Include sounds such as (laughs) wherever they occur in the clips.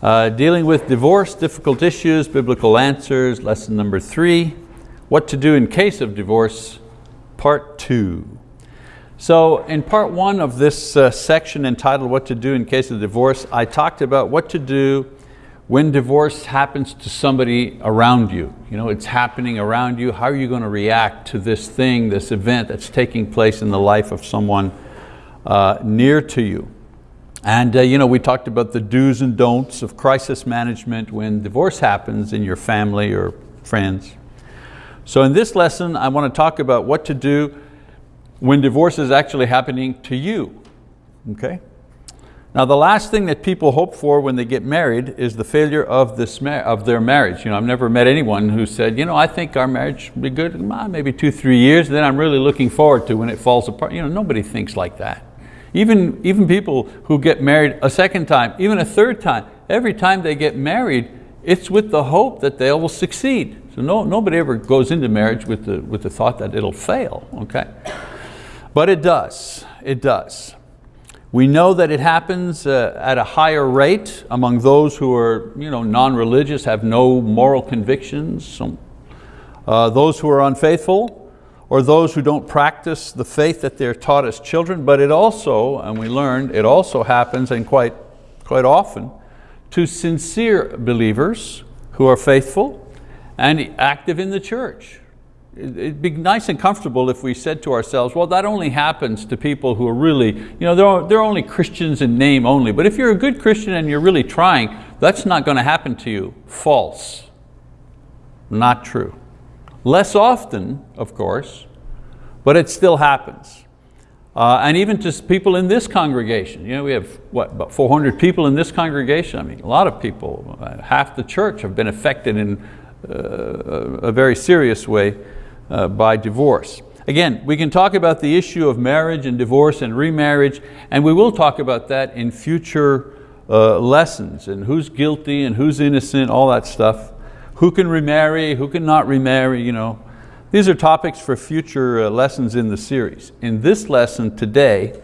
Uh, dealing with divorce, difficult issues, biblical answers, lesson number three, what to do in case of divorce, part two. So in part one of this uh, section entitled what to do in case of divorce, I talked about what to do when divorce happens to somebody around you. You know, it's happening around you, how are you going to react to this thing, this event that's taking place in the life of someone uh, near to you. And uh, you know, we talked about the do's and don'ts of crisis management when divorce happens in your family or friends. So in this lesson, I want to talk about what to do when divorce is actually happening to you, okay? Now the last thing that people hope for when they get married is the failure of, this of their marriage. You know, I've never met anyone who said, you know, I think our marriage will be good, maybe two, three years, then I'm really looking forward to when it falls apart. You know, nobody thinks like that. Even, even people who get married a second time, even a third time, every time they get married, it's with the hope that they will succeed. So no, nobody ever goes into marriage with the, with the thought that it'll fail, okay? But it does, it does. We know that it happens uh, at a higher rate among those who are you know, non-religious, have no moral convictions, so, uh, those who are unfaithful, or those who don't practice the faith that they're taught as children, but it also, and we learned, it also happens, and quite, quite often, to sincere believers who are faithful and active in the church. It'd be nice and comfortable if we said to ourselves, well, that only happens to people who are really, you know, they're, they're only Christians in name only, but if you're a good Christian and you're really trying, that's not going to happen to you. False. Not true. Less often, of course, but it still happens. Uh, and even to people in this congregation, you know, we have what, about 400 people in this congregation. I mean, a lot of people, uh, half the church have been affected in uh, a very serious way uh, by divorce. Again, we can talk about the issue of marriage and divorce and remarriage, and we will talk about that in future uh, lessons and who's guilty and who's innocent, all that stuff who can remarry, who can not remarry, you know. These are topics for future uh, lessons in the series. In this lesson today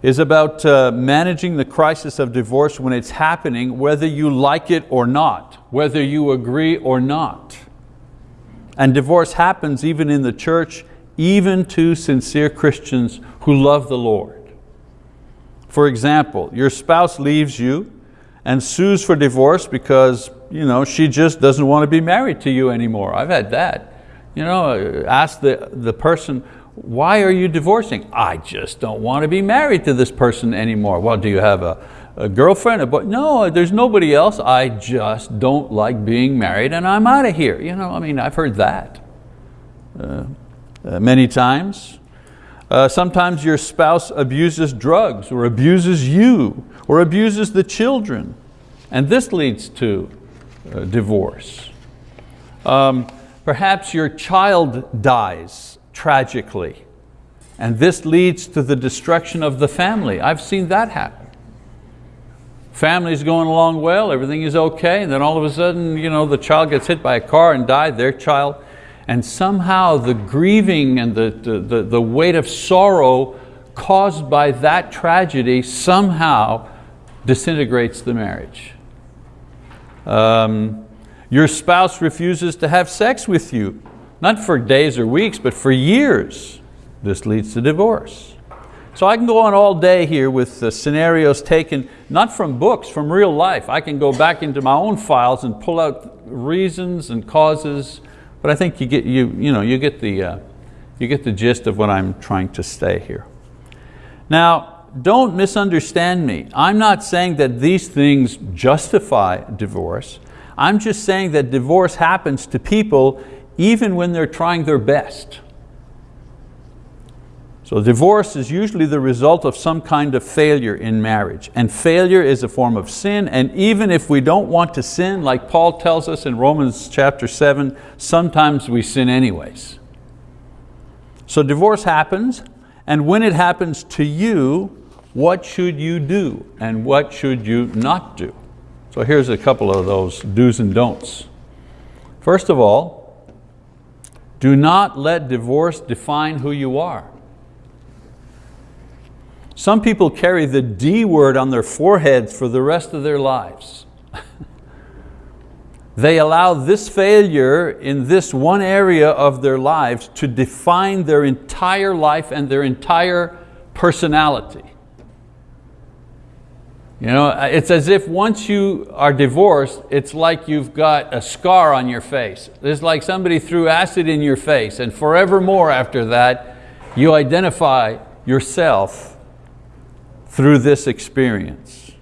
is about uh, managing the crisis of divorce when it's happening, whether you like it or not, whether you agree or not. And divorce happens even in the church, even to sincere Christians who love the Lord. For example, your spouse leaves you and sues for divorce because you know, she just doesn't want to be married to you anymore. I've had that. You know, ask the, the person, why are you divorcing? I just don't want to be married to this person anymore. Well, do you have a, a girlfriend? A boy? No, there's nobody else. I just don't like being married and I'm out of here. You know, I mean, I've heard that uh, uh, many times. Uh, sometimes your spouse abuses drugs or abuses you or abuses the children. And this leads to uh, divorce. Um, perhaps your child dies tragically and this leads to the destruction of the family. I've seen that happen. Family's going along well, everything is okay, and then all of a sudden you know, the child gets hit by a car and died, their child, and somehow the grieving and the, the, the weight of sorrow caused by that tragedy somehow disintegrates the marriage. Um, your spouse refuses to have sex with you, not for days or weeks, but for years. This leads to divorce. So I can go on all day here with the scenarios taken, not from books, from real life. I can go back into my own files and pull out reasons and causes, but I think you get, you, you know, you get, the, uh, you get the gist of what I'm trying to say here. Now, don't misunderstand me. I'm not saying that these things justify divorce. I'm just saying that divorce happens to people even when they're trying their best. So divorce is usually the result of some kind of failure in marriage. And failure is a form of sin, and even if we don't want to sin, like Paul tells us in Romans chapter seven, sometimes we sin anyways. So divorce happens, and when it happens to you, what should you do and what should you not do? So here's a couple of those do's and don'ts. First of all, do not let divorce define who you are. Some people carry the D word on their foreheads for the rest of their lives. (laughs) they allow this failure in this one area of their lives to define their entire life and their entire personality. You know, uh, it's as if once you are divorced, it's like you've got a scar on your face. It's like somebody threw acid in your face and forevermore after that, you identify yourself through this experience.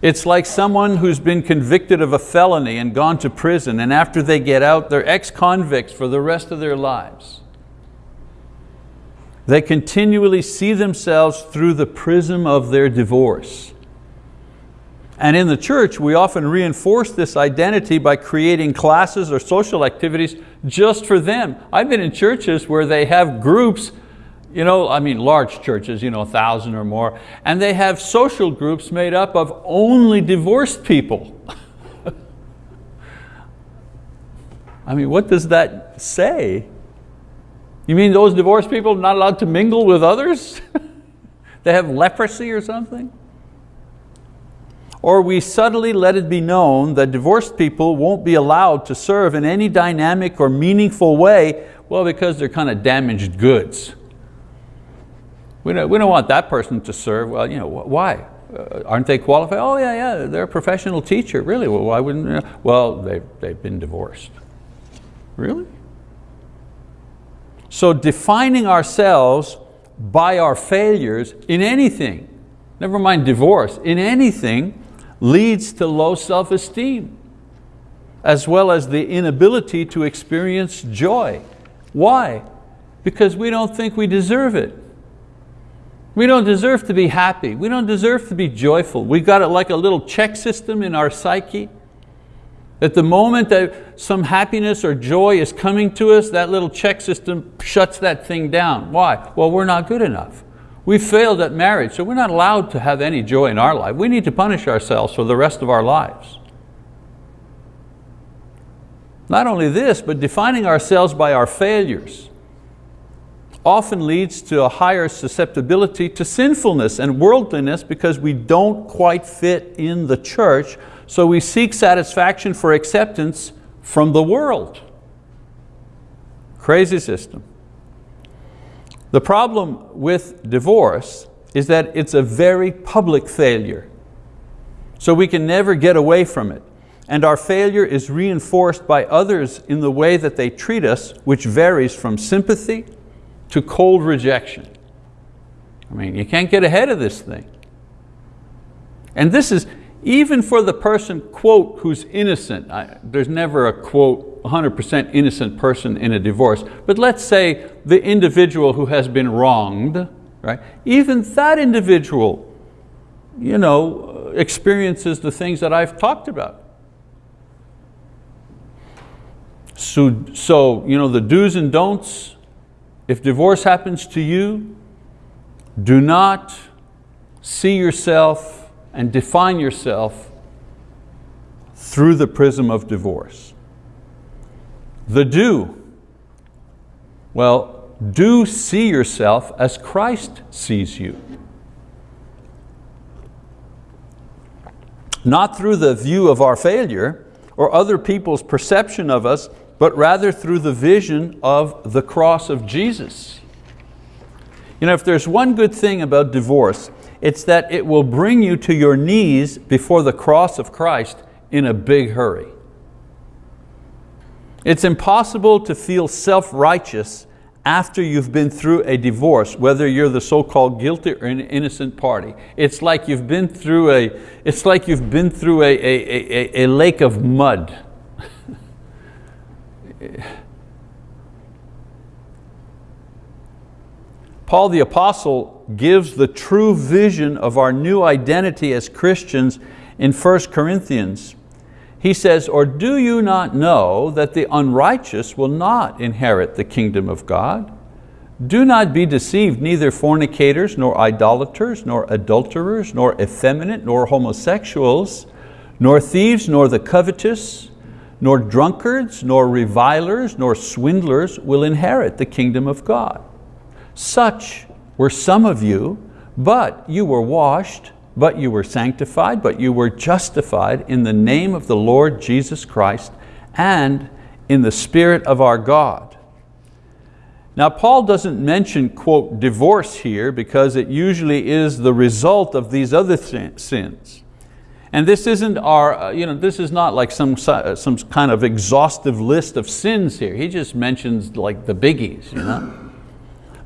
It's like someone who's been convicted of a felony and gone to prison and after they get out, they're ex-convicts for the rest of their lives. They continually see themselves through the prism of their divorce. And in the church, we often reinforce this identity by creating classes or social activities just for them. I've been in churches where they have groups, you know, I mean large churches, you know, a thousand or more, and they have social groups made up of only divorced people. (laughs) I mean, what does that say? You mean those divorced people are not allowed to mingle with others? (laughs) they have leprosy or something? Or we subtly let it be known that divorced people won't be allowed to serve in any dynamic or meaningful way, well, because they're kind of damaged goods. We don't, we don't want that person to serve. Well, you know, why? Uh, aren't they qualified? Oh yeah, yeah, they're a professional teacher. Really? Well, why wouldn't, know? well, they've, they've been divorced. Really? So defining ourselves by our failures in anything, never mind divorce, in anything, leads to low self-esteem, as well as the inability to experience joy. Why? Because we don't think we deserve it. We don't deserve to be happy. We don't deserve to be joyful. We've got it like a little check system in our psyche. At the moment that some happiness or joy is coming to us, that little check system shuts that thing down. Why? Well, we're not good enough. We failed at marriage, so we're not allowed to have any joy in our life. We need to punish ourselves for the rest of our lives. Not only this, but defining ourselves by our failures often leads to a higher susceptibility to sinfulness and worldliness because we don't quite fit in the church, so we seek satisfaction for acceptance from the world. Crazy system. The problem with divorce is that it's a very public failure. So we can never get away from it. And our failure is reinforced by others in the way that they treat us, which varies from sympathy to cold rejection. I mean, you can't get ahead of this thing. And this is, even for the person, quote, who's innocent, I, there's never a quote, 100% innocent person in a divorce, but let's say the individual who has been wronged, right? Even that individual, you know, experiences the things that I've talked about. So, so you know, the do's and don'ts, if divorce happens to you, do not see yourself and define yourself through the prism of divorce. The do, well, do see yourself as Christ sees you. Not through the view of our failure or other people's perception of us, but rather through the vision of the cross of Jesus. You know, if there's one good thing about divorce, it's that it will bring you to your knees before the cross of Christ in a big hurry. It's impossible to feel self-righteous after you've been through a divorce, whether you're the so-called guilty or an innocent party. It's like you've been through a, it's like you've been through a, a, a, a lake of mud. (laughs) Paul the Apostle gives the true vision of our new identity as Christians in 1 Corinthians. He says, or do you not know that the unrighteous will not inherit the kingdom of God? Do not be deceived, neither fornicators, nor idolaters, nor adulterers, nor effeminate, nor homosexuals, nor thieves, nor the covetous, nor drunkards, nor revilers, nor swindlers will inherit the kingdom of God. Such were some of you, but you were washed, but you were sanctified, but you were justified in the name of the Lord Jesus Christ and in the Spirit of our God. Now Paul doesn't mention, quote, divorce here because it usually is the result of these other sins. And this isn't our, uh, you know, this is not like some, uh, some kind of exhaustive list of sins here. He just mentions like the biggies, you know.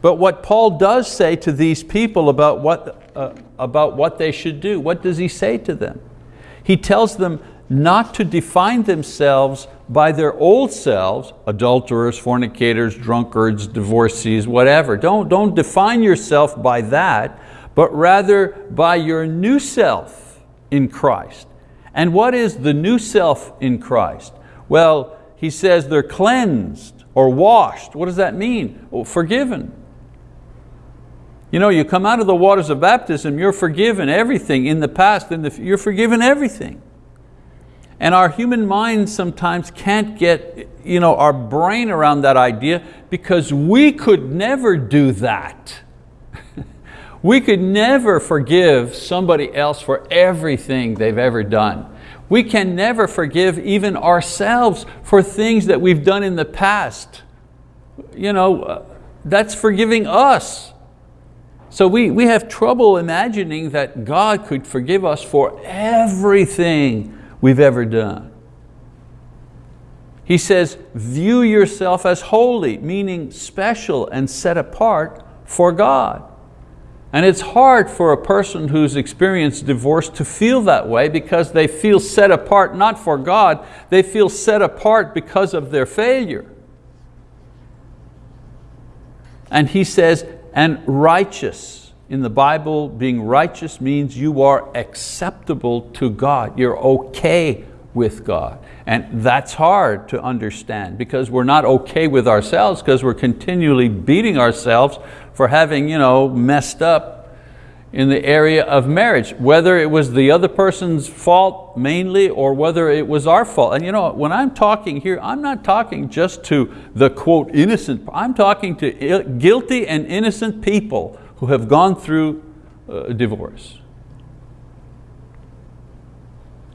But what Paul does say to these people about what, uh, about what they should do, what does he say to them? He tells them not to define themselves by their old selves, adulterers, fornicators, drunkards, divorcees, whatever. Don't, don't define yourself by that, but rather by your new self in Christ. And what is the new self in Christ? Well, he says they're cleansed or washed. What does that mean? Well, forgiven. You know, you come out of the waters of baptism, you're forgiven everything in the past, in the, you're forgiven everything. And our human mind sometimes can't get you know, our brain around that idea because we could never do that. (laughs) we could never forgive somebody else for everything they've ever done. We can never forgive even ourselves for things that we've done in the past. You know, uh, that's forgiving us. So we, we have trouble imagining that God could forgive us for everything we've ever done. He says, view yourself as holy, meaning special and set apart for God. And it's hard for a person who's experienced divorce to feel that way because they feel set apart not for God, they feel set apart because of their failure. And he says, and righteous in the Bible, being righteous means you are acceptable to God. You're okay with God. And that's hard to understand because we're not okay with ourselves because we're continually beating ourselves for having you know, messed up in the area of marriage, whether it was the other person's fault mainly or whether it was our fault. And you know, when I'm talking here, I'm not talking just to the quote innocent, I'm talking to guilty and innocent people who have gone through a divorce.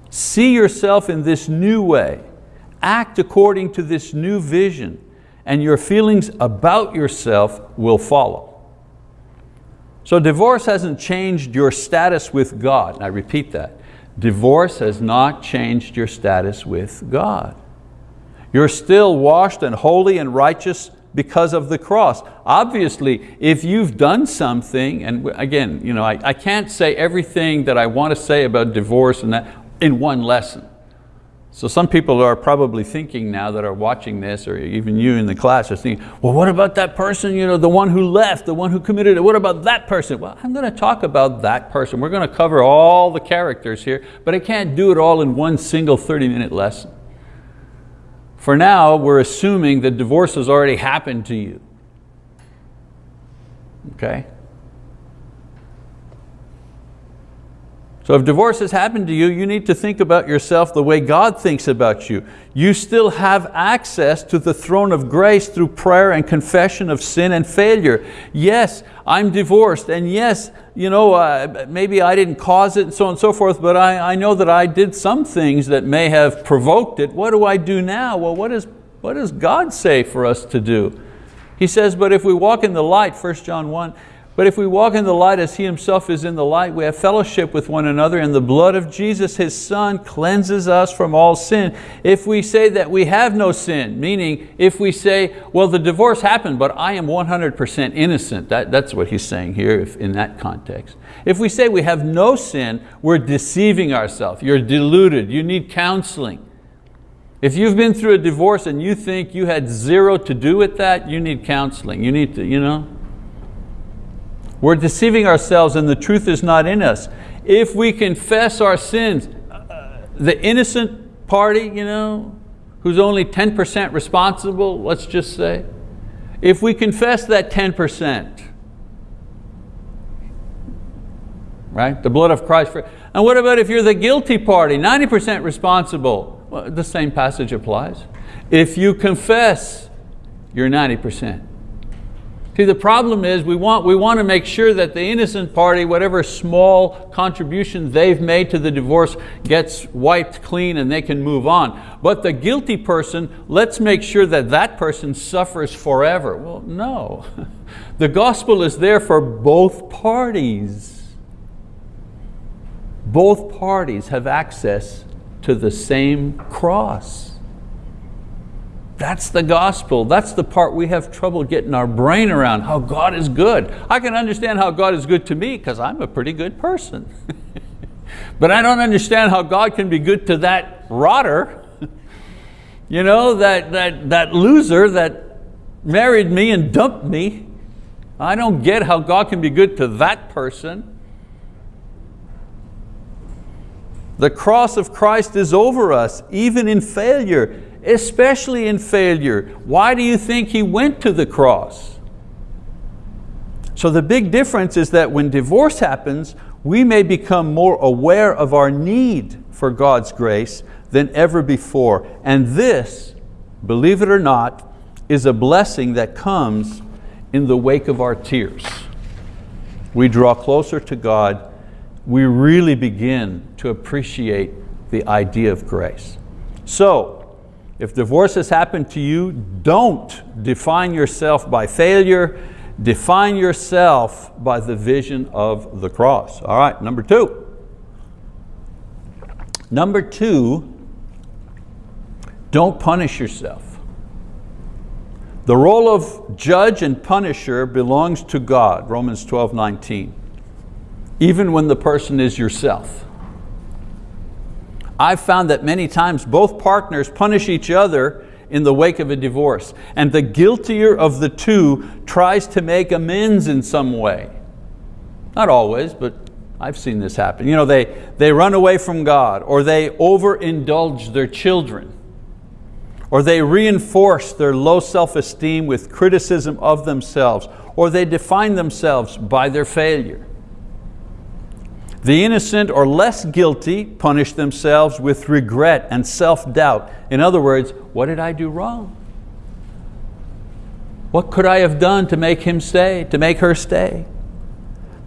See yourself in this new way. Act according to this new vision and your feelings about yourself will follow. So divorce hasn't changed your status with God. And I repeat that. Divorce has not changed your status with God. You're still washed and holy and righteous because of the cross. Obviously, if you've done something, and again, you know, I, I can't say everything that I want to say about divorce and that in one lesson. So some people are probably thinking now that are watching this, or even you in the class are thinking, well, what about that person, you know, the one who left, the one who committed it, what about that person? Well, I'm going to talk about that person. We're going to cover all the characters here, but I can't do it all in one single 30 minute lesson. For now, we're assuming that divorce has already happened to you. Okay? So if divorce has happened to you, you need to think about yourself the way God thinks about you. You still have access to the throne of grace through prayer and confession of sin and failure. Yes, I'm divorced, and yes, you know, uh, maybe I didn't cause it and so on and so forth, but I, I know that I did some things that may have provoked it. What do I do now? Well, what, is, what does God say for us to do? He says, but if we walk in the light, 1 John 1, but if we walk in the light as He Himself is in the light, we have fellowship with one another and the blood of Jesus, His Son, cleanses us from all sin. If we say that we have no sin, meaning if we say, well, the divorce happened, but I am 100% innocent, that, that's what He's saying here if, in that context. If we say we have no sin, we're deceiving ourselves. You're deluded, you need counseling. If you've been through a divorce and you think you had zero to do with that, you need counseling. You need to, you know, we're deceiving ourselves and the truth is not in us. If we confess our sins, uh, the innocent party, you know, who's only 10% responsible, let's just say, if we confess that 10%, right, the blood of Christ, for, and what about if you're the guilty party, 90% responsible? Well, the same passage applies. If you confess, you're 90%. See, the problem is we want, we want to make sure that the innocent party, whatever small contribution they've made to the divorce, gets wiped clean and they can move on. But the guilty person, let's make sure that that person suffers forever. Well, no. (laughs) The gospel is there for both parties. Both parties have access to the same cross. That's the gospel. That's the part we have trouble getting our brain around, how God is good. I can understand how God is good to me because I'm a pretty good person. (laughs) but I don't understand how God can be good to that rotter, (laughs) you know, that, that, that loser that married me and dumped me. I don't get how God can be good to that person. The cross of Christ is over us, even in failure especially in failure. Why do you think He went to the cross? So the big difference is that when divorce happens, we may become more aware of our need for God's grace than ever before. And this, believe it or not, is a blessing that comes in the wake of our tears. We draw closer to God, we really begin to appreciate the idea of grace. So, if divorce has happened to you, don't define yourself by failure, define yourself by the vision of the cross. All right, number two. Number two, don't punish yourself. The role of judge and punisher belongs to God, Romans 12, 19, even when the person is yourself. I've found that many times both partners punish each other in the wake of a divorce. And the guiltier of the two tries to make amends in some way. Not always, but I've seen this happen. You know, they, they run away from God, or they overindulge their children, or they reinforce their low self-esteem with criticism of themselves, or they define themselves by their failure. The innocent or less guilty punish themselves with regret and self-doubt. In other words, what did I do wrong? What could I have done to make him stay, to make her stay?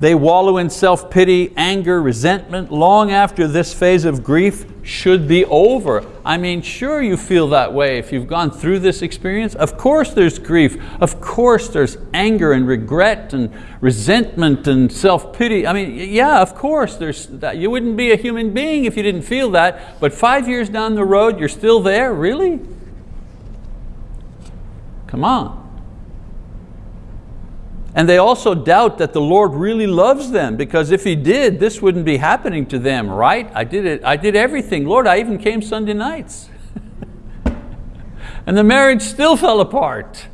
They wallow in self-pity, anger, resentment long after this phase of grief should be over. I mean, sure you feel that way if you've gone through this experience. Of course there's grief. Of course there's anger and regret and resentment and self-pity. I mean, yeah, of course there's that. You wouldn't be a human being if you didn't feel that. But five years down the road, you're still there, really? Come on. And they also doubt that the Lord really loves them because if He did, this wouldn't be happening to them, right? I did it, I did everything. Lord, I even came Sunday nights. (laughs) and the marriage still fell apart.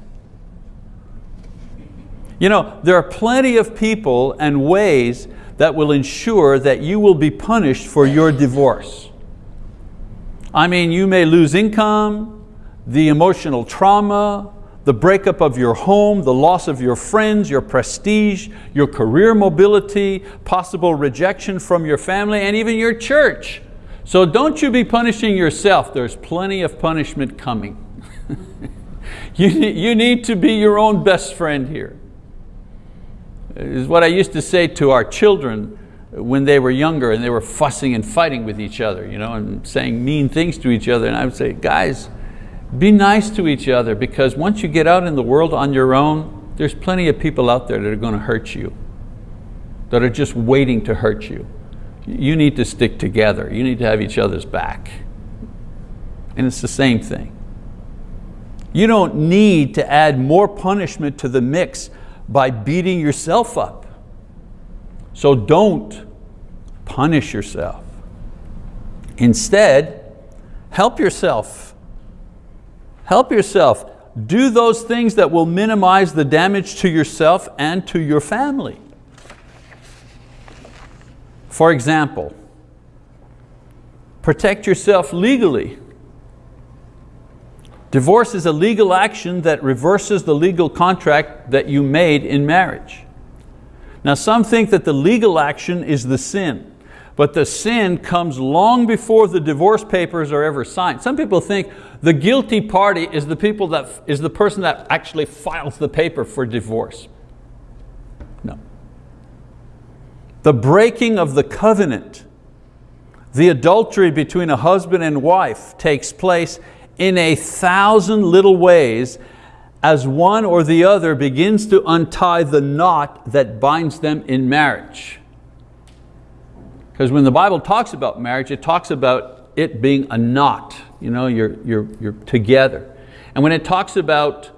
You know, there are plenty of people and ways that will ensure that you will be punished for your divorce. I mean, you may lose income, the emotional trauma, the breakup of your home, the loss of your friends, your prestige, your career mobility, possible rejection from your family, and even your church. So don't you be punishing yourself. There's plenty of punishment coming. (laughs) you, you need to be your own best friend here. Is what I used to say to our children when they were younger and they were fussing and fighting with each other you know, and saying mean things to each other. And I would say, guys, be nice to each other because once you get out in the world on your own, there's plenty of people out there that are going to hurt you, that are just waiting to hurt you. You need to stick together. You need to have each other's back. And it's the same thing. You don't need to add more punishment to the mix by beating yourself up. So don't punish yourself. Instead, help yourself Help yourself. Do those things that will minimize the damage to yourself and to your family. For example, protect yourself legally. Divorce is a legal action that reverses the legal contract that you made in marriage. Now some think that the legal action is the sin, but the sin comes long before the divorce papers are ever signed. Some people think the guilty party is the, people that, is the person that actually files the paper for divorce. No. The breaking of the covenant, the adultery between a husband and wife takes place in a thousand little ways as one or the other begins to untie the knot that binds them in marriage. Because when the Bible talks about marriage, it talks about it being a knot. You know, you're, you're, you're together. And when it talks about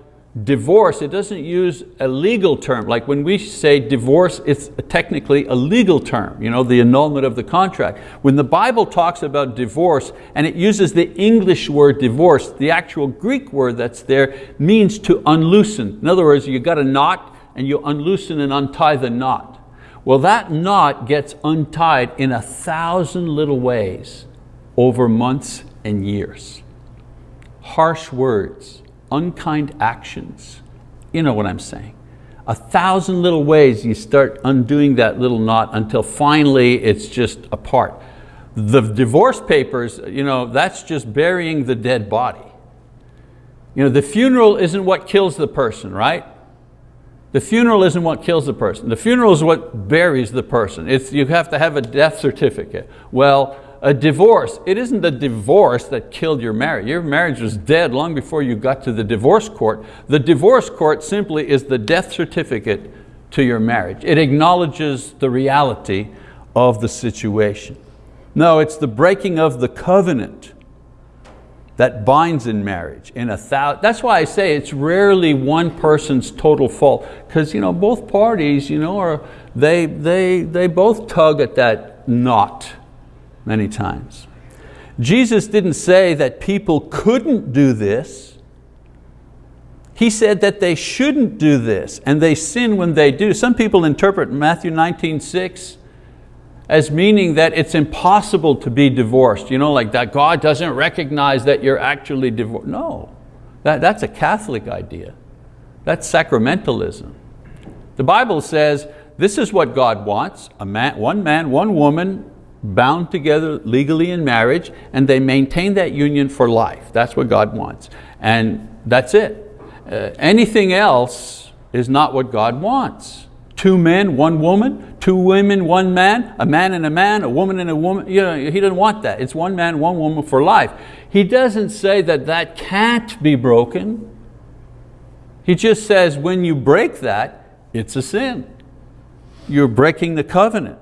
divorce, it doesn't use a legal term. Like when we say divorce, it's technically a legal term, you know, the annulment of the contract. When the Bible talks about divorce and it uses the English word divorce, the actual Greek word that's there means to unloosen. In other words, you got a knot and you unloosen and untie the knot. Well, that knot gets untied in a thousand little ways over months and years. Harsh words, unkind actions. You know what I'm saying. A thousand little ways you start undoing that little knot until finally it's just apart. The divorce papers, you know, that's just burying the dead body. You know, the funeral isn't what kills the person, right? The funeral isn't what kills the person. The funeral is what buries the person. It's, you have to have a death certificate. Well, a divorce, it isn't the divorce that killed your marriage. Your marriage was dead long before you got to the divorce court. The divorce court simply is the death certificate to your marriage. It acknowledges the reality of the situation. No, it's the breaking of the covenant that binds in marriage. In a that's why I say it's rarely one person's total fault, because you know, both parties you know, are, they, they, they both tug at that knot many times. Jesus didn't say that people couldn't do this. He said that they shouldn't do this and they sin when they do. Some people interpret Matthew 19, 6 as meaning that it's impossible to be divorced. You know, like that God doesn't recognize that you're actually divorced. No, that, that's a Catholic idea. That's sacramentalism. The Bible says this is what God wants, a man, one man, one woman, bound together legally in marriage and they maintain that union for life. That's what God wants. And that's it. Uh, anything else is not what God wants. Two men, one woman, two women, one man, a man and a man, a woman and a woman. You know, he doesn't want that. It's one man, one woman for life. He doesn't say that that can't be broken. He just says when you break that, it's a sin. You're breaking the covenant.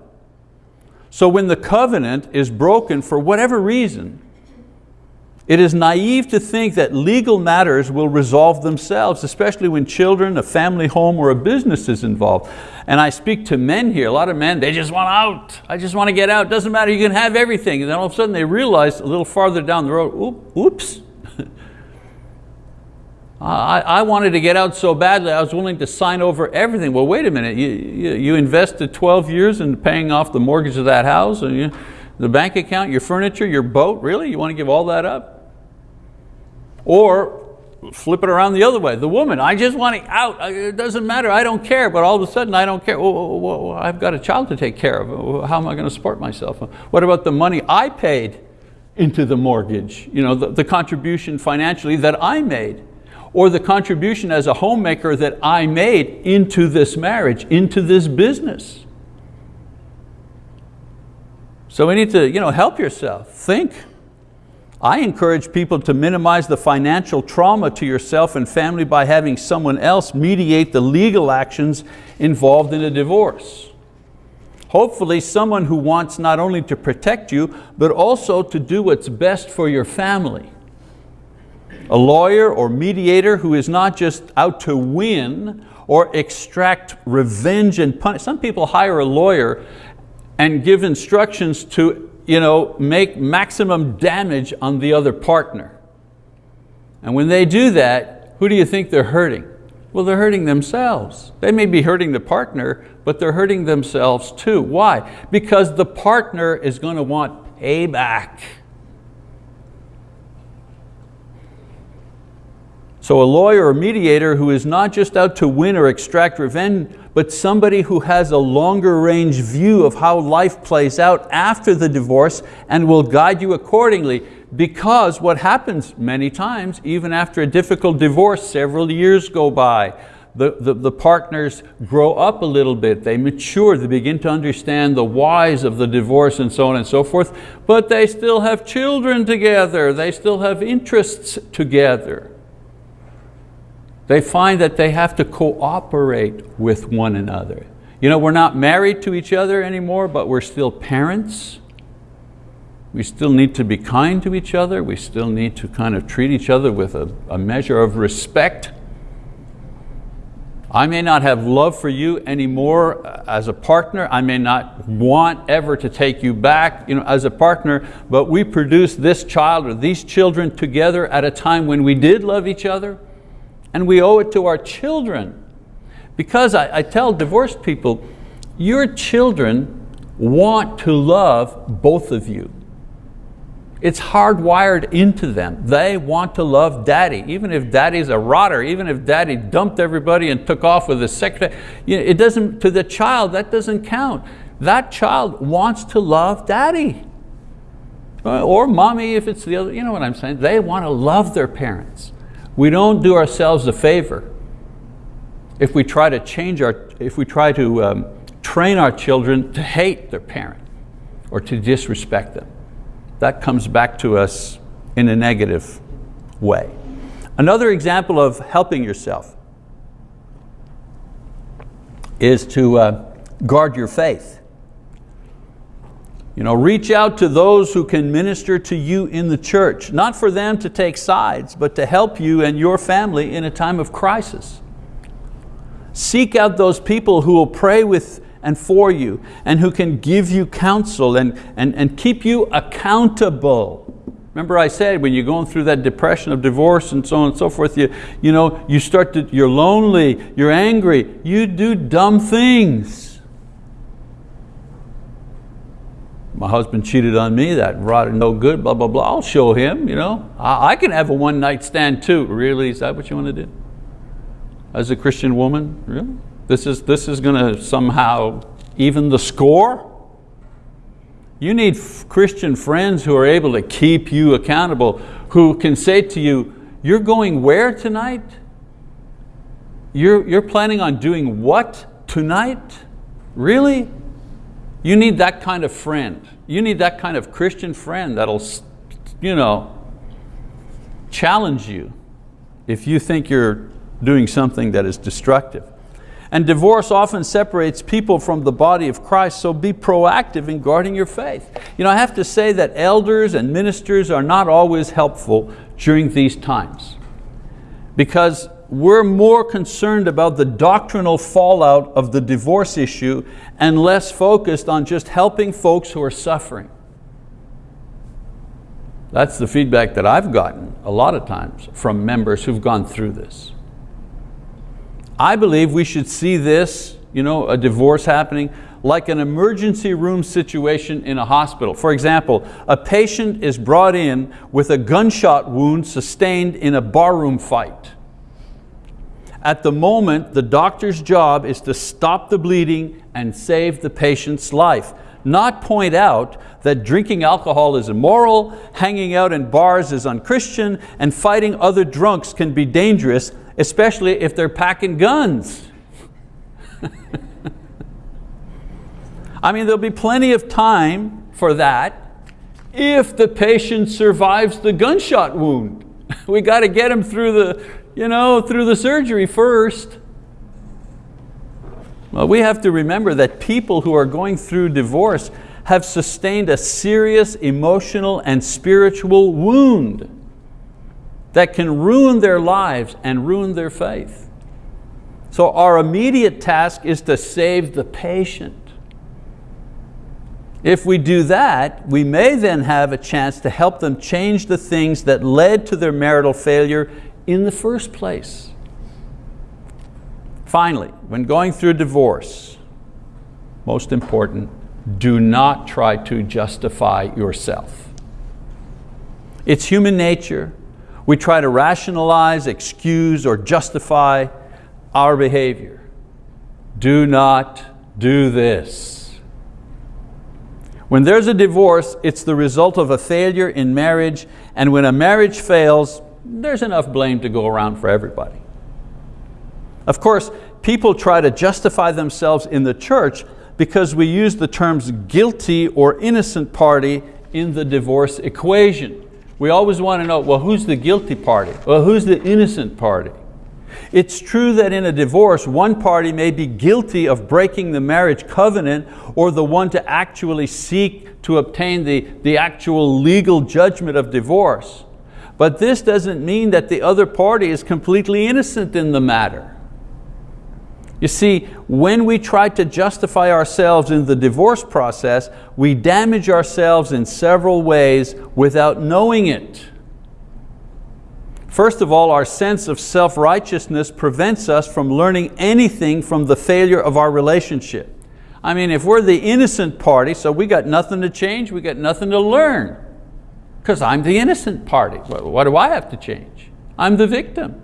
So when the covenant is broken for whatever reason, it is naive to think that legal matters will resolve themselves, especially when children, a family home, or a business is involved. And I speak to men here, a lot of men, they just want out. I just want to get out. Doesn't matter, you can have everything. And then all of a sudden they realize a little farther down the road, oops, (laughs) I, I, wanted to get out so badly, I was willing to sign over everything. Well, wait a minute, you, you, you invested 12 years in paying off the mortgage of that house, and you, the bank account, your furniture, your boat, really? You want to give all that up? Or flip it around the other way. The woman, I just want to out, it doesn't matter, I don't care, but all of a sudden I don't care. Oh, oh, oh, I've got a child to take care of, how am I going to support myself? What about the money I paid into the mortgage? You know, the, the contribution financially that I made or the contribution as a homemaker that I made into this marriage, into this business. So we need to you know, help yourself, think. I encourage people to minimize the financial trauma to yourself and family by having someone else mediate the legal actions involved in a divorce. Hopefully someone who wants not only to protect you, but also to do what's best for your family a lawyer or mediator who is not just out to win or extract revenge and punish. Some people hire a lawyer and give instructions to you know, make maximum damage on the other partner. And when they do that, who do you think they're hurting? Well, they're hurting themselves. They may be hurting the partner, but they're hurting themselves too. Why? Because the partner is going to want payback. So a lawyer or mediator who is not just out to win or extract revenge, but somebody who has a longer range view of how life plays out after the divorce and will guide you accordingly because what happens many times, even after a difficult divorce, several years go by, the, the, the, partners grow up a little bit, they mature, they begin to understand the whys of the divorce and so on and so forth, but they still have children together, they still have interests together. They find that they have to cooperate with one another. You know, we're not married to each other anymore, but we're still parents. We still need to be kind to each other. We still need to kind of treat each other with a, a measure of respect. I may not have love for you anymore uh, as a partner. I may not want ever to take you back you know, as a partner, but we produced this child or these children together at a time when we did love each other, and we owe it to our children. Because I, I tell divorced people, your children want to love both of you. It's hardwired into them. They want to love daddy, even if daddy's a rotter, even if daddy dumped everybody and took off with his secretary. It doesn't, to the child, that doesn't count. That child wants to love daddy. Uh, or mommy if it's the other, you know what I'm saying? They want to love their parents. We don't do ourselves a favor if we try to change our, if we try to um, train our children to hate their parent or to disrespect them that comes back to us in a negative way. Another example of helping yourself is to uh, guard your faith. You know, reach out to those who can minister to you in the church, not for them to take sides, but to help you and your family in a time of crisis. Seek out those people who will pray with and for you and who can give you counsel and, and, and keep you accountable. Remember I said when you're going through that depression of divorce and so on and so forth, you, you, know, you start to, you're lonely, you're angry, you do dumb things. My husband cheated on me, that rotted no good, blah, blah, blah. I'll show him, you know. I, I can have a one night stand too. Really, is that what you want to do? As a Christian woman, really? This is, this is going to somehow even the score. You need Christian friends who are able to keep you accountable, who can say to you, you're going where tonight? You're, you're planning on doing what tonight? Really? You need that kind of friend. You need that kind of Christian friend that'll you know, challenge you if you think you're doing something that is destructive. And divorce often separates people from the body of Christ, so be proactive in guarding your faith. You know, I have to say that elders and ministers are not always helpful during these times because we're more concerned about the doctrinal fallout of the divorce issue and less focused on just helping folks who are suffering. That's the feedback that I've gotten a lot of times from members who've gone through this. I believe we should see this, you know, a divorce happening, like an emergency room situation in a hospital. For example, a patient is brought in with a gunshot wound sustained in a barroom fight. At the moment, the doctor's job is to stop the bleeding and save the patient's life, not point out that drinking alcohol is immoral, hanging out in bars is unchristian, and fighting other drunks can be dangerous especially if they're packing guns. (laughs) I mean, there'll be plenty of time for that if the patient survives the gunshot wound. (laughs) we got to get him through the, you know, through the surgery first. Well, we have to remember that people who are going through divorce have sustained a serious emotional and spiritual wound that can ruin their lives and ruin their faith. So our immediate task is to save the patient. If we do that, we may then have a chance to help them change the things that led to their marital failure in the first place. Finally, when going through divorce, most important, do not try to justify yourself. It's human nature We try to rationalize, excuse, or justify our behavior. Do not do this. When there's a divorce, it's the result of a failure in marriage, and when a marriage fails, there's enough blame to go around for everybody. Of course, people try to justify themselves in the church because we use the terms guilty or innocent party in the divorce equation. We always want to know, well, who's the guilty party? Well, who's the innocent party? It's true that in a divorce, one party may be guilty of breaking the marriage covenant or the one to actually seek to obtain the, the actual legal judgment of divorce. But this doesn't mean that the other party is completely innocent in the matter. You see, when we try to justify ourselves in the divorce process, we damage ourselves in several ways without knowing it. First of all, our sense of self-righteousness prevents us from learning anything from the failure of our relationship. I mean, if we're the innocent party, so we got nothing to change, we got nothing to learn. Because I'm the innocent party. What do I have to change? I'm the victim.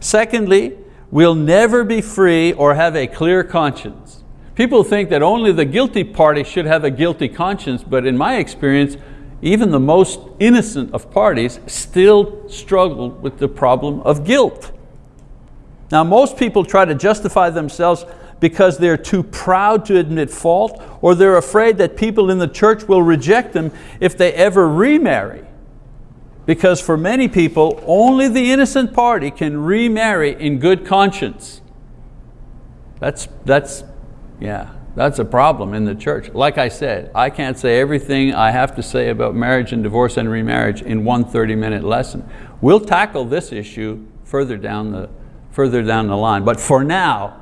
Secondly, we'll never be free or have a clear conscience. People think that only the guilty party should have a guilty conscience, but in my experience, even the most innocent of parties still struggle with the problem of guilt. Now most people try to justify themselves because they're too proud to admit fault or they're afraid that people in the church will reject them if they ever remarry. Because for many people, only the innocent party can remarry in good conscience. That's, that's, yeah, that's a problem in the church. Like I said, I can't say everything I have to say about marriage and divorce and remarriage in one 30 minute lesson. We'll tackle this issue further down the, further down the line. But for now,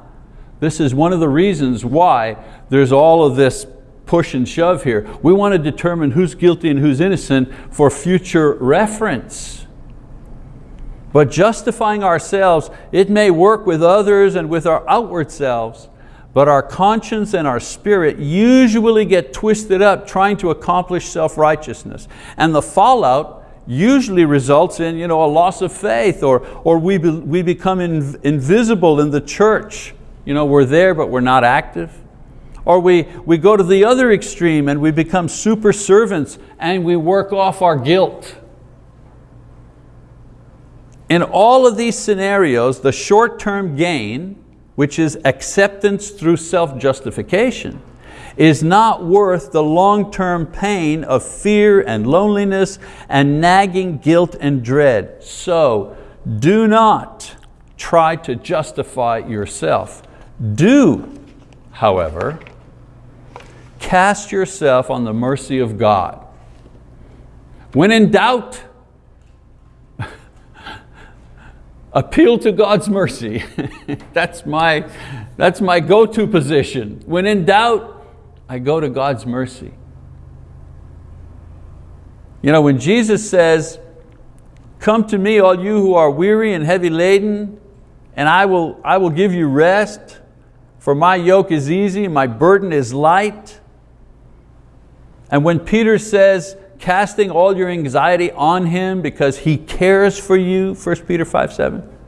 this is one of the reasons why there's all of this push and shove here. We want to determine who's guilty and who's innocent for future reference. But justifying ourselves, it may work with others and with our outward selves, but our conscience and our spirit usually get twisted up trying to accomplish self-righteousness. And the fallout usually results in you know, a loss of faith or, or we, be, we become in, invisible in the church. You know, we're there but we're not active. Or we, we go to the other extreme and we become super servants and we work off our guilt. In all of these scenarios, the short-term gain, which is acceptance through self-justification, is not worth the long-term pain of fear and loneliness and nagging guilt and dread. So do not try to justify yourself. Do, however, cast yourself on the mercy of God. When in doubt, (laughs) appeal to God's mercy. (laughs) that's my, that's my go-to position. When in doubt, I go to God's mercy. You know, when Jesus says, come to me all you who are weary and heavy laden, and I will, I will give you rest, for my yoke is easy, my burden is light. And when Peter says, casting all your anxiety on Him because He cares for you, 1 Peter 5, 7.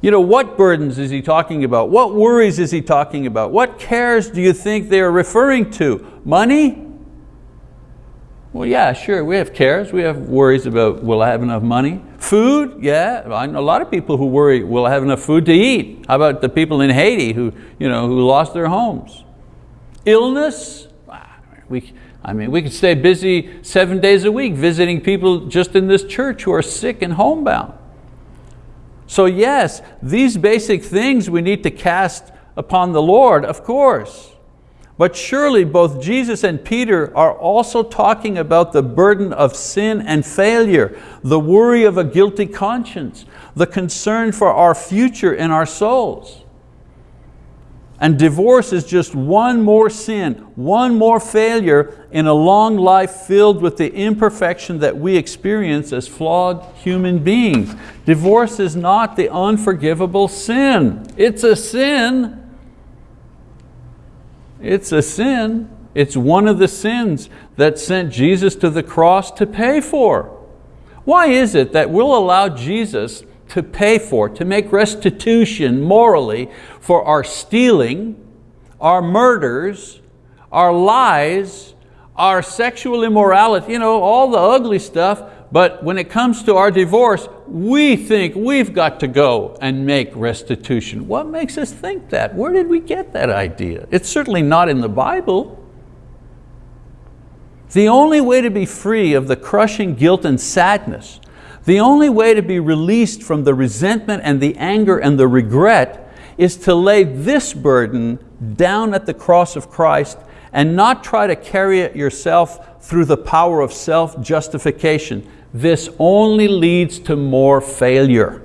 You know, what burdens is he talking about? What worries is he talking about? What cares do you think they are referring to? Money? Well, yeah, sure, we have cares. We have worries about will I have enough money? Food, yeah, I know a lot of people who worry, will I have enough food to eat? How about the people in Haiti who, you know, who lost their homes? Illness, ah, we, I mean, we could stay busy seven days a week visiting people just in this church who are sick and homebound. So yes, these basic things we need to cast upon the Lord, of course. But surely both Jesus and Peter are also talking about the burden of sin and failure, the worry of a guilty conscience, the concern for our future and our souls. And divorce is just one more sin, one more failure in a long life filled with the imperfection that we experience as flawed human beings. Divorce is not the unforgivable sin. It's a sin. It's a sin. It's one of the sins that sent Jesus to the cross to pay for. Why is it that we'll allow Jesus to pay for, to make restitution morally for our stealing, our murders, our lies, our sexual immorality, you know, all the ugly stuff, but when it comes to our divorce, we think we've got to go and make restitution. What makes us think that? Where did we get that idea? It's certainly not in the Bible. The only way to be free of the crushing guilt and sadness, the only way to be released from the resentment and the anger and the regret is to lay this burden down at the cross of Christ and not try to carry it yourself through the power of self-justification. This only leads to more failure.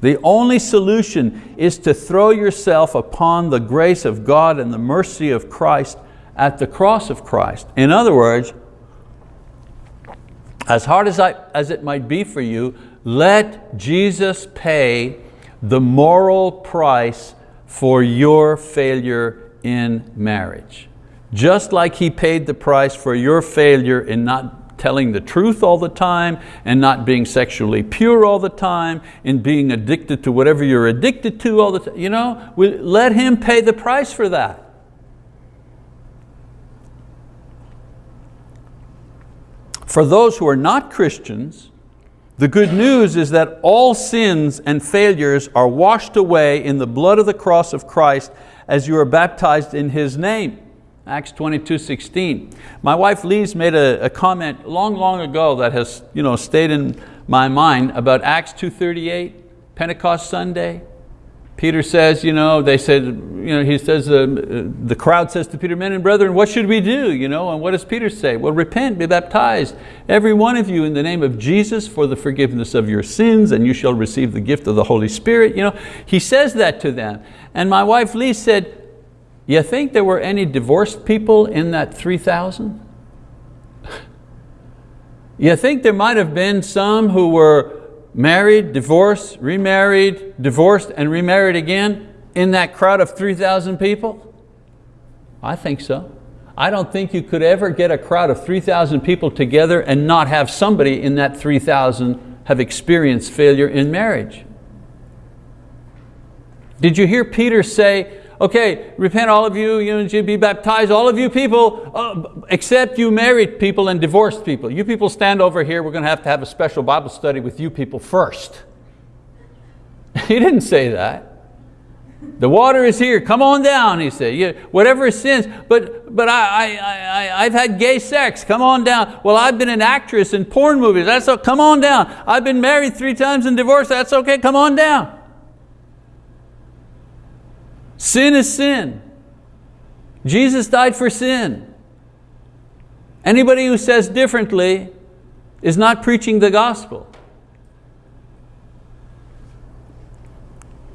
The only solution is to throw yourself upon the grace of God and the mercy of Christ at the cross of Christ. In other words, as hard as, I, as it might be for you, let Jesus pay the moral price for your failure in marriage. Just like He paid the price for your failure in not telling the truth all the time and not being sexually pure all the time and being addicted to whatever you're addicted to all the time. You know, we, let Him pay the price for that. For those who are not Christians, the good news is that all sins and failures are washed away in the blood of the cross of Christ as you are baptized in His name. Acts 22, 16. My wife Lise made a, a, comment long, long ago that has you know, stayed in my mind about Acts 2.38, Pentecost Sunday. Peter says, you know, they said, you know, he says, uh, the crowd says to Peter, men and brethren, what should we do? You know, and what does Peter say? Well, repent, be baptized, every one of you in the name of Jesus for the forgiveness of your sins, and you shall receive the gift of the Holy Spirit. You know, he says that to them. And my wife Lee said, you think there were any divorced people in that 3,000? (laughs) you think there might have been some who were married, divorced, remarried, divorced, and remarried again in that crowd of 3,000 people? I think so. I don't think you could ever get a crowd of 3,000 people together and not have somebody in that 3,000 have experienced failure in marriage. Did you hear Peter say, okay, repent all of you, you know, be baptized, all of you people, uh, except you married people and divorced people. You people stand over here, we're going to have to have a special Bible study with you people first. (laughs) he didn't say that. The water is here, come on down, he said. Yeah, whatever sins, but, but I, I, I, I've had gay sex, come on down. Well, I've been an actress in porn movies, that's okay, come on down. I've been married three times and divorced, that's okay, come on down. Sin is sin. Jesus died for sin. Anybody who says differently is not preaching the gospel.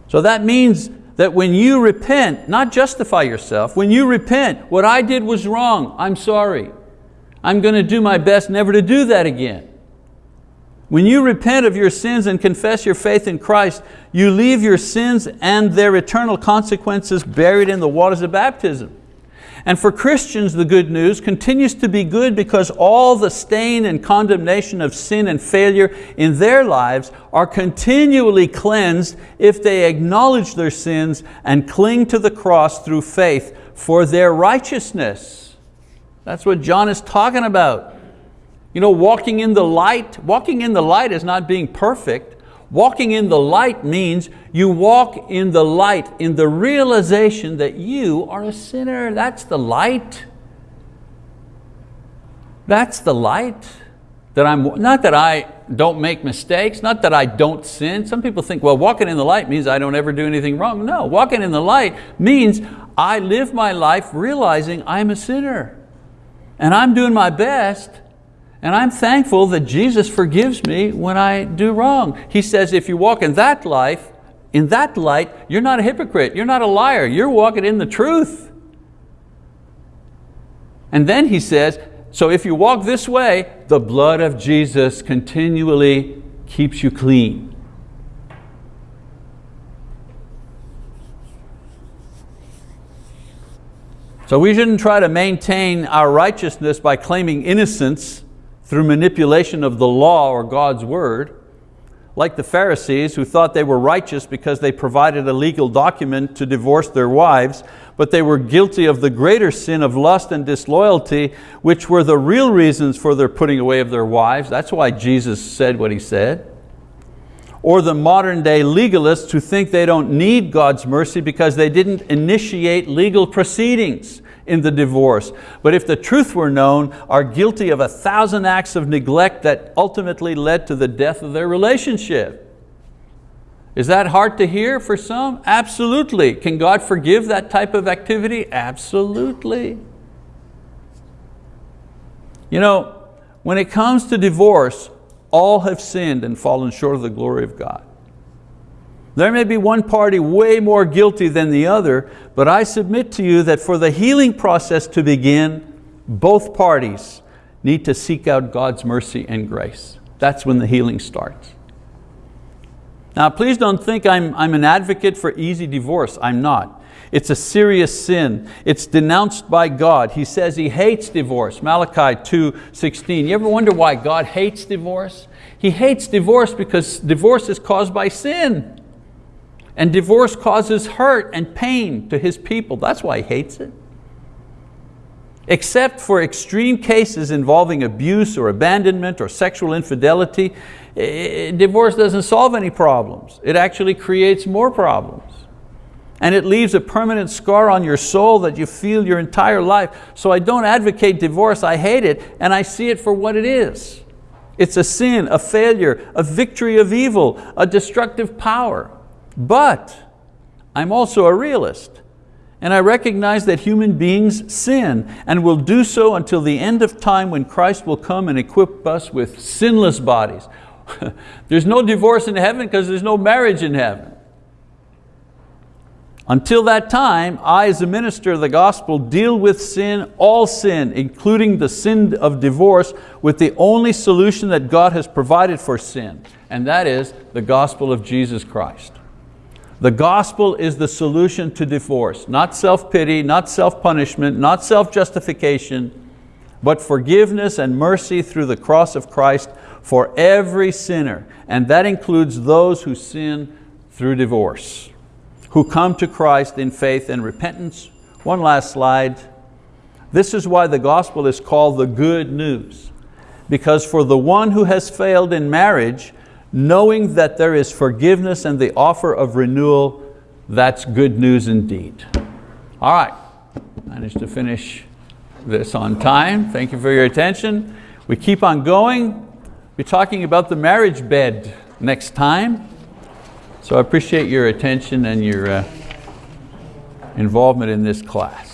So that means that when you repent, not justify yourself, when you repent, what I did was wrong, I'm sorry. I'm going to do my best never to do that again. When you repent of your sins and confess your faith in Christ, you leave your sins and their eternal consequences buried in the waters of baptism. And for Christians, the good news continues to be good because all the stain and condemnation of sin and failure in their lives are continually cleansed if they acknowledge their sins and cling to the cross through faith for their righteousness. That's what John is talking about. You know, walking in the light, walking in the light is not being perfect. Walking in the light means you walk in the light, in the realization that you are a sinner. That's the light. That's the light. That I'm, not that I don't make mistakes, not that I don't sin. Some people think, well, walking in the light means I don't ever do anything wrong. No, walking in the light means I live my life realizing I'm a sinner. And I'm doing my best and I'm thankful that Jesus forgives me when I do wrong. He says if you walk in that life, in that light, you're not a hypocrite, you're not a liar, you're walking in the truth. And then he says, so if you walk this way, the blood of Jesus continually keeps you clean. So we shouldn't try to maintain our righteousness by claiming innocence through manipulation of the law or God's word, like the Pharisees who thought they were righteous because they provided a legal document to divorce their wives, but they were guilty of the greater sin of lust and disloyalty, which were the real reasons for their putting away of their wives. That's why Jesus said what He said. Or the modern day legalists who think they don't need God's mercy because they didn't initiate legal proceedings in the divorce, but if the truth were known, are guilty of a thousand acts of neglect that ultimately led to the death of their relationship. Is that hard to hear for some? Absolutely. Can God forgive that type of activity? Absolutely. You know, when it comes to divorce, all have sinned and fallen short of the glory of God. There may be one party way more guilty than the other, but I submit to you that for the healing process to begin, both parties need to seek out God's mercy and grace. That's when the healing starts. Now please don't think I'm, I'm an advocate for easy divorce, I'm not. It's a serious sin. It's denounced by God. He says He hates divorce, Malachi 2.16. You ever wonder why God hates divorce? He hates divorce because divorce is caused by sin. And divorce causes hurt and pain to His people. That's why He hates it. Except for extreme cases involving abuse or abandonment or sexual infidelity, divorce doesn't solve any problems. It actually creates more problems. And it leaves a permanent scar on your soul that you feel your entire life. So I don't advocate divorce, I hate it, and I see it for what it is. It's a sin, a failure, a victory of evil, a destructive power. But I'm also a realist and I recognize that human beings sin and will do so until the end of time when Christ will come and equip us with sinless bodies. (laughs) there's no divorce in heaven because there's no marriage in heaven. Until that time, I as a minister of the gospel deal with sin, all sin, including the sin of divorce, with the only solution that God has provided for sin, and that is the gospel of Jesus Christ. The gospel is the solution to divorce, not self-pity, not self-punishment, not self-justification, but forgiveness and mercy through the cross of Christ for every sinner. And that includes those who sin through divorce, who come to Christ in faith and repentance. One last slide. This is why the gospel is called the good news. Because for the one who has failed in marriage, knowing that there is forgiveness and the offer of renewal, that's good news indeed. All right, managed to finish this on time. Thank you for your attention. We keep on going. We're talking about the marriage bed next time. So I appreciate your attention and your uh, involvement in this class.